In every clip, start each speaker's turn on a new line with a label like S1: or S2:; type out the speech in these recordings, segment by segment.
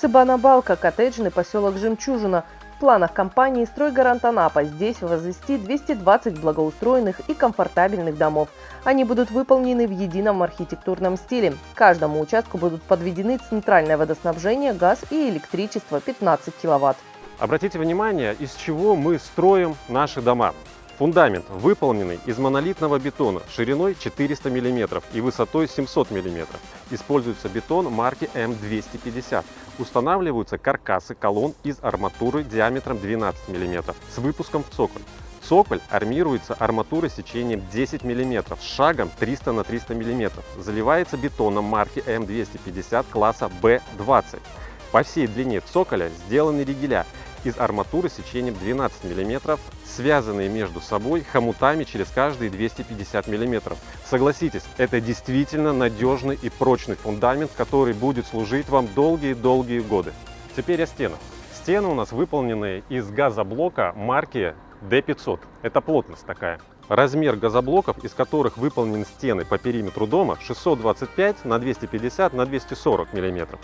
S1: Цыбана-Балка, коттеджный поселок Жемчужина. В планах компании «Стройгарант Анапа» здесь возвести 220 благоустроенных и комфортабельных домов. Они будут выполнены в едином архитектурном стиле. Каждому участку будут подведены центральное водоснабжение, газ и электричество 15 киловатт.
S2: Обратите внимание, из чего мы строим наши дома. Фундамент выполненный из монолитного бетона шириной 400 мм и высотой 700 мм. Используется бетон марки М250. Устанавливаются каркасы колонн из арматуры диаметром 12 мм с выпуском в цоколь. Цоколь армируется арматурой сечением 10 мм с шагом 300 на 300 мм. Заливается бетоном марки М250 класса B20. По всей длине цоколя сделаны ригеля из арматуры сечением 12 мм, связанные между собой хомутами через каждые 250 мм. Согласитесь, это действительно надежный и прочный фундамент, который будет служить вам долгие-долгие годы. Теперь о стенах. Стены у нас выполнены из газоблока марки D500. Это плотность такая. Размер газоблоков, из которых выполнены стены по периметру дома 625 на 250 на 240 мм.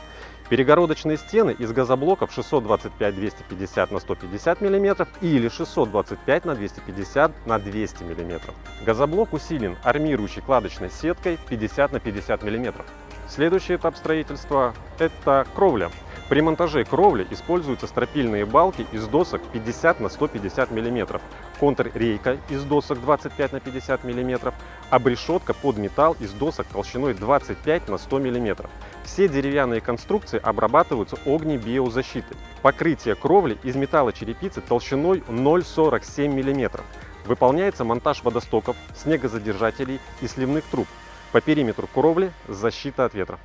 S2: Перегородочные стены из газоблоков 625-250 на 150 мм или 625 на 250 на 200 мм. Газоблок усилен армирующей кладочной сеткой 50 на 50 мм. Следующий этап строительства – это кровля. При монтаже кровли используются стропильные балки из досок 50 на 150 мм, контррейка из досок 25 на 50 мм, обрешетка под металл из досок толщиной 25 на 100 мм. Все деревянные конструкции обрабатываются огнебиозащитой. Покрытие кровли из металлочерепицы толщиной 0,47 мм. Выполняется монтаж водостоков, снегозадержателей и сливных труб. По периметру кровли защита от ветра.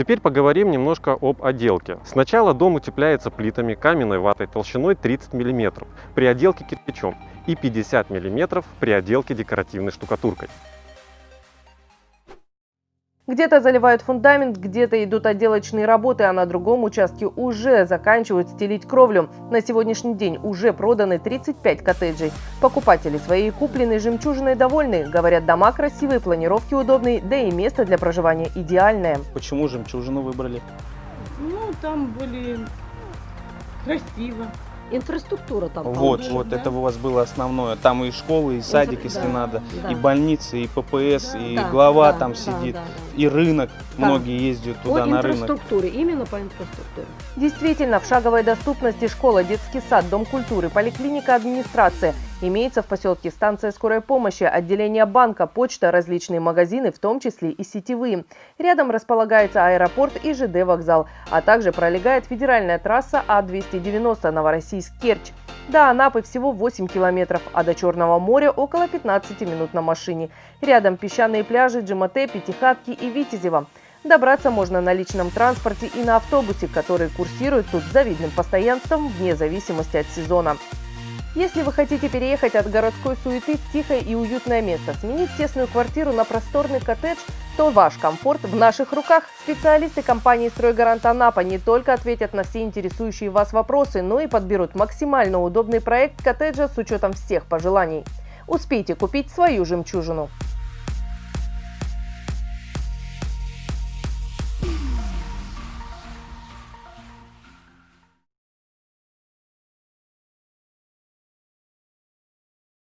S2: Теперь поговорим немножко об отделке. Сначала дом утепляется плитами каменной ватой толщиной 30 мм при отделке кирпичом и 50 мм при отделке декоративной штукатуркой.
S1: Где-то заливают фундамент, где-то идут отделочные работы, а на другом участке уже заканчивают стелить кровлю. На сегодняшний день уже проданы 35 коттеджей. Покупатели своей купленной жемчужиной довольны. Говорят, дома красивые, планировки удобные, да и место для проживания идеальное.
S3: Почему жемчужину выбрали?
S4: Ну, там были красиво.
S5: Инфраструктура там.
S3: Вот,
S5: получше,
S3: вот
S4: да.
S3: это у вас было основное. Там и школы, и садик, если
S5: да,
S3: надо,
S5: да.
S3: и больницы, и ППС, и
S5: Да,
S3: глава
S5: да,
S3: там
S5: да,
S3: сидит,
S5: да, да.
S3: и рынок.
S5: Да.
S3: Многие ездят туда
S5: По
S3: на рынок.
S5: инфраструктуре, именно по инфраструктуре.
S1: Действительно, в шаговой доступности школа, детский сад, дом культуры, поликлиника, администрация. Имеется в поселке станция скорой помощи, отделение банка, почта, различные магазины, в том числе и сетевые. Рядом располагается аэропорт и ЖД вокзал, а также пролегает федеральная трасса А290 Новороссийск-Керчь. До Анапы всего 8 километров, а до Черного моря около 15 минут на машине. Рядом песчаные пляжи Джимате, Пятихатки и Витязева. Добраться можно на личном транспорте и на автобусе, который курсирует тут завидным постоянством вне зависимости от сезона. Если вы хотите переехать от городской суеты в тихое и уютное место, сменить тесную квартиру на просторный коттедж, то ваш комфорт в наших руках. Специалисты компании «Стройгарант Анапа» не только ответят на все интересующие вас вопросы, но и подберут максимально удобный проект коттеджа с учетом всех пожеланий. Успейте купить свою жемчужину.